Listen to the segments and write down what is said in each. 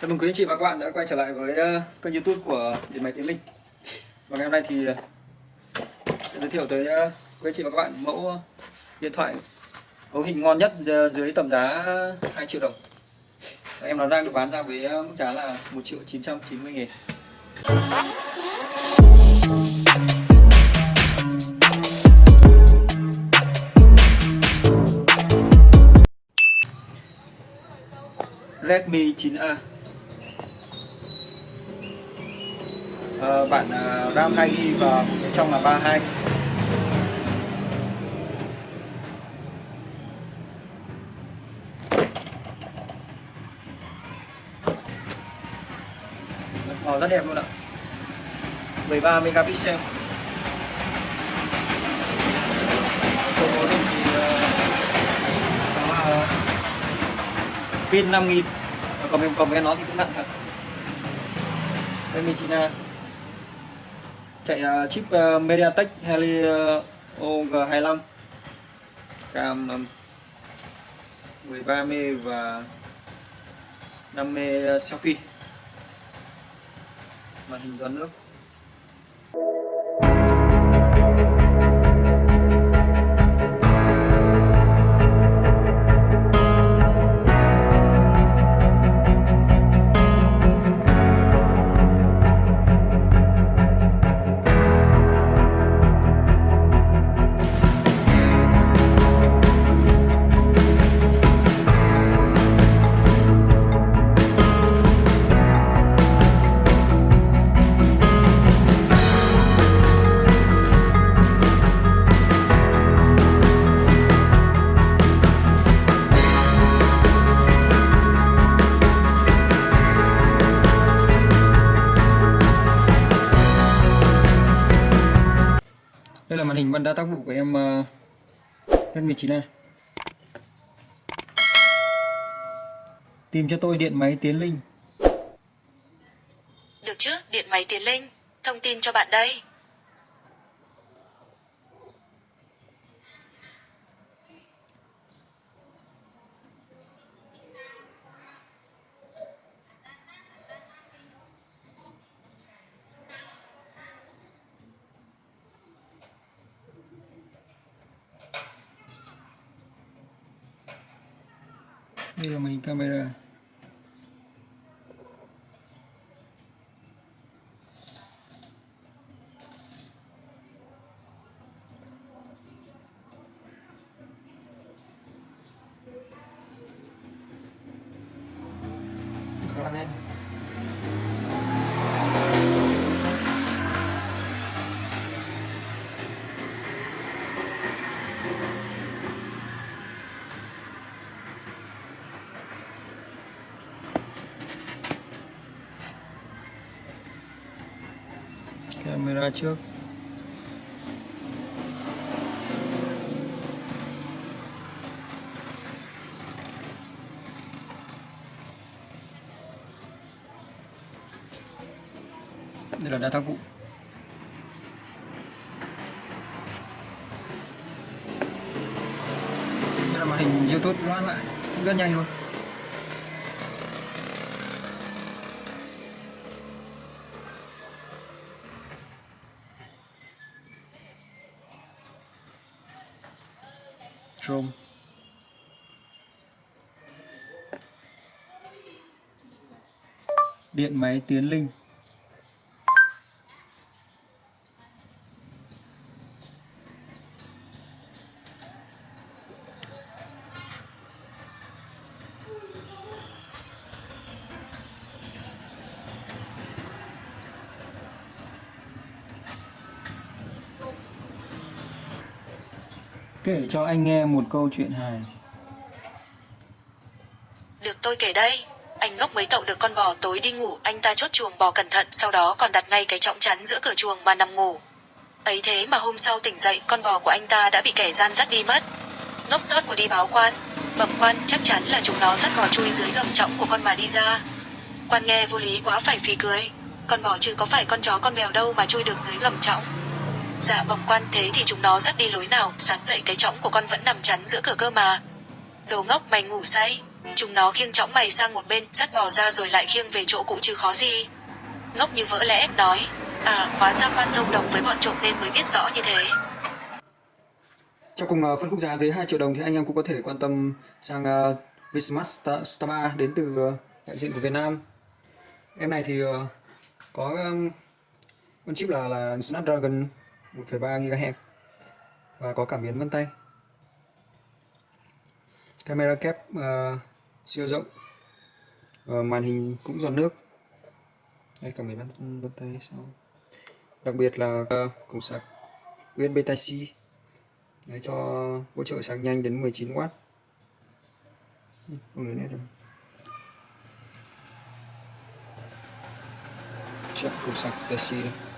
Chào mừng quý anh chị và các bạn đã quay trở lại với ờ, kênh youtube của Điện Máy Tiến Linh. Và ngày hôm nay thì ờ, sẽ giới thiệu tới ờ, quý anh chị và các bạn mẫu điện thoại cấu hình ngon nhất dưới tầm giá 2 triệu đồng. Em nó đang được bán ra với mức giá là 1 triệu 990 nghìn. Redmi 9A uh, bản uh, RAM 2GB và một bên trong là 32 Màu ờ, rất đẹp luôn ạ. 13 megapixel. Số cấu thì ờ, uh, có ờ, pin 5000 ờ, còn mình cầm cái nó thì cũng nặng thật. Đây Redmi 9A chạy à, chip à, MediaTek Helio à, G25 cam 13 m và 5 m selfie. Màn hình gió nước. Đây đa tác vụ của em uh, Redmi 9A Tìm cho tôi điện máy Tiến Linh Được chứ, điện máy Tiến Linh. Thông tin cho bạn đây. Đây là mình camera, camera khá là camera trước. Đây là đa tác vụ đây là màn hình youtube ngoan lại. Cũng rất nhanh luôn. Mushroom Điện máy Tiến Linh. Kể cho anh nghe một câu chuyện hài Được tôi kể đây. Anh ngốc mấy tậu được con bò tối đi ngủ, anh ta chốt chuồng bò cẩn thận, sau đó còn đặt ngay cái trọng chắn giữa cửa chuồng mà nằm ngủ. Ấy thế mà hôm sau tỉnh dậy, con bò của anh ta đã bị kẻ gian dắt đi mất. Ngốc sót của đi báo quan. Bẩm quan, chắc chắn là chúng nó dắt bò chui dưới gầm trọng của con mà đi ra. Quan nghe vô lý quá phải phì cười. Con bò chứ có phải con chó con mèo đâu mà chui được dưới gầm trọng. Dạ bẩm quan thế thì chúng nó dắt đi lối nào, sáng dậy cái chõng của con vẫn nằm chắn giữa cửa cơ mà. Đồ ngốc mày ngủ say, Chúng nó khiêng chõng mày sang một bên, dắt bò ra rồi lại khiêng về chỗ cũ chứ khó gì. Ngốc như vỡ lẽ, nói. À, hóa ra quan thông đồng với bọn trộm nên mới biết rõ như thế. Cho cùng uh, phân khúc giá dưới 2 triệu đồng thì anh em cũng có thể quan tâm sang à, uh, Vsmart Star, Star 3 đến từ uh, đại diện của Việt Nam. Em này thì uh, có um, con chip là là Snapdragon 1,3 GHz và có cảm biến vân tay. Camera kép uh, siêu rộng. Ờ, màn hình cũng giọt nước. Đây cảm biến vân, vân tay sau. Đặc biệt là ờ, uh, cổng sạc USB Type-C Đấy, cho hỗ trợ sạc nhanh đến 19W không lấy nét rồi, chọn cổng sạc Type-C đây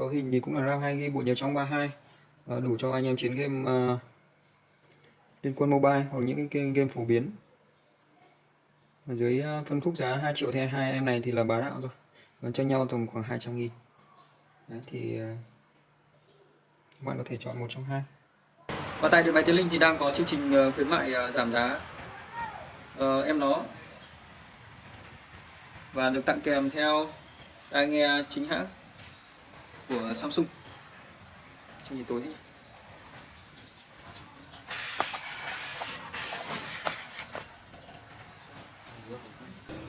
cấu hình thì cũng là RAM 2GB bộ nhớ trong 32 à, ờ, đủ cho anh em chiến game à, liên quân mobile hoặc những cái game, game phổ biến. Ở dưới ờ, phân khúc giá 2 triệu thì hai em này thì là bá đạo rồi. Còn cho nhau tầm khoảng 200 nghìn. Đấy, thì các bạn có thể chọn một trong hai. Và tại điện máy Tiến Linh thì đang có chương trình khuyến mại giảm giá. Uh, em nó. Và được tặng kèm theo tai nghe chính hãng của Samsung trong nhìn tối thế nhỉ?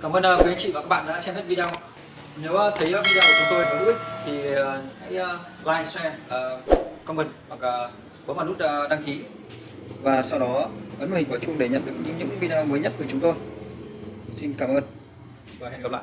Cảm ơn uh, quý anh chị và các bạn đã xem hết video. Nếu uh, thấy uh, video của chúng tôi có hữu ích thì hãy like, share, comment hoặc bấm vào nút đăng ký và sau đó ấn vào hình quả chuông để nhận được những video mới nhất của chúng tôi. Xin cảm ơn và hẹn gặp lại.